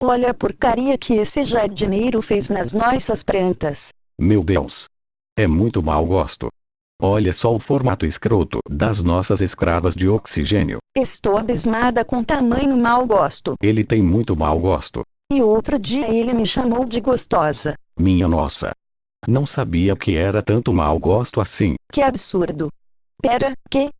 Olha a porcaria que esse jardineiro fez nas nossas plantas. Meu Deus. É muito mau gosto. Olha só o formato escroto das nossas escravas de oxigênio. Estou abismada com tamanho mau gosto. Ele tem muito mau gosto. E outro dia ele me chamou de gostosa. Minha nossa. Não sabia que era tanto mau gosto assim. Que absurdo. Pera, que?